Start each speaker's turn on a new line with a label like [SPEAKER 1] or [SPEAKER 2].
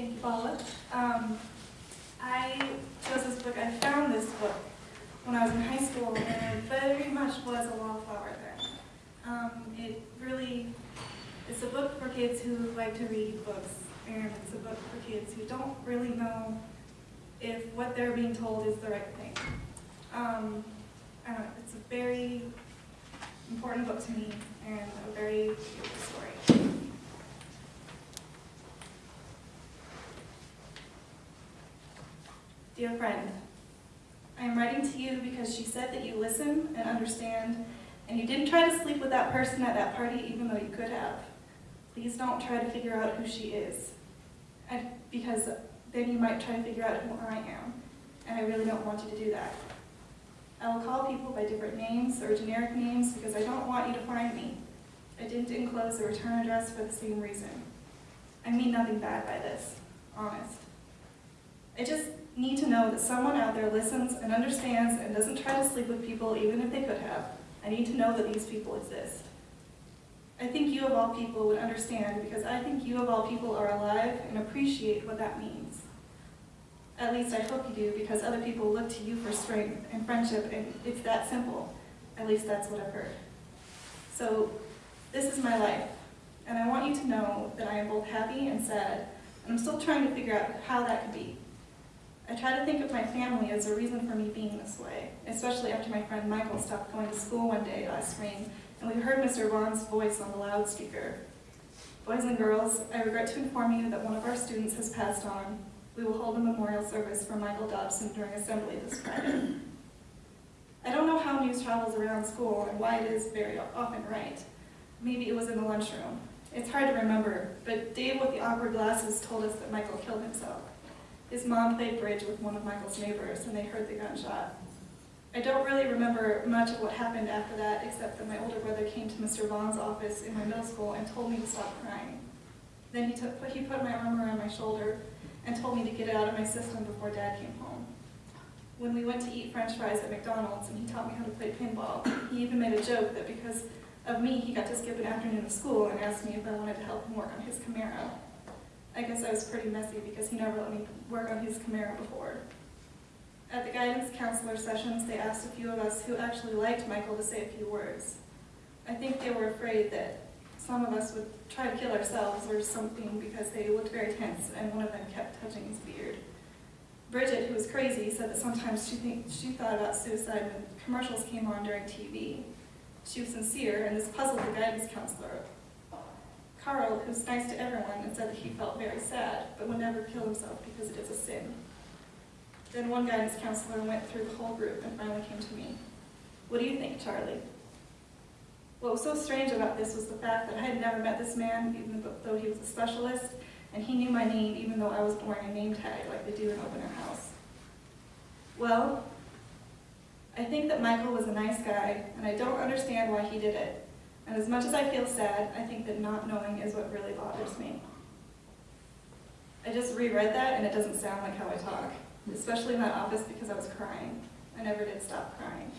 [SPEAKER 1] Thank you, Paula. Um, I chose this book, I found this book when I was in high school, and it very much was a wallflower then. Um, it really, it's a book for kids who like to read books, and it's a book for kids who don't really know if what they're being told is the right thing. Um, it's a very important book to me, and a very beautiful story. Dear friend, I am writing to you because she said that you listen and understand, and you didn't try to sleep with that person at that party even though you could have. Please don't try to figure out who she is, because then you might try to figure out who I am, and I really don't want you to do that. I will call people by different names or generic names because I don't want you to find me. I didn't enclose the return address for the same reason. I mean nothing bad by this, honest. I just need to know that someone out there listens and understands and doesn't try to sleep with people even if they could have. I need to know that these people exist. I think you of all people would understand because I think you of all people are alive and appreciate what that means. At least I hope you do because other people look to you for strength and friendship and it's that simple. At least that's what I've heard. So this is my life and I want you to know that I am both happy and sad and I'm still trying to figure out how that could be. I try to think of my family as a reason for me being this way, especially after my friend Michael stopped going to school one day last spring and we heard Mr. Vaughn's voice on the loudspeaker. Boys and girls, I regret to inform you that one of our students has passed on. We will hold a memorial service for Michael Dobson during assembly this Friday. I don't know how news travels around school and why it is very often right. Maybe it was in the lunchroom. It's hard to remember, but Dave with the awkward glasses told us that Michael killed himself. His mom played bridge with one of Michael's neighbors and they heard the gunshot. I don't really remember much of what happened after that except that my older brother came to Mr. Vaughn's office in my middle school and told me to stop crying. Then he, took, he put my arm around my shoulder and told me to get it out of my system before dad came home. When we went to eat french fries at McDonald's and he taught me how to play pinball, he even made a joke that because of me he got to skip an afternoon of school and asked me if I wanted to help him work on his Camaro. I guess I was pretty messy because he never let me work on his Camaro before. At the guidance counselor sessions, they asked a few of us who actually liked Michael to say a few words. I think they were afraid that some of us would try to kill ourselves or something because they looked very tense and one of them kept touching his beard. Bridget, who was crazy, said that sometimes she, think, she thought about suicide when commercials came on during TV. She was sincere and this puzzled the guidance counselor. Carl, who's nice to everyone and said that he felt very sad, but would never kill himself because it is a sin. Then one guidance counselor went through the whole group and finally came to me. What do you think, Charlie? What was so strange about this was the fact that I had never met this man, even though he was a specialist, and he knew my name even though I was wearing a name tag like they do in Opener House. Well, I think that Michael was a nice guy, and I don't understand why he did it. And as much as I feel sad, I think that not knowing is what really bothers me. I just reread that and it doesn't sound like how I talk, especially in that office because I was crying. I never did stop crying.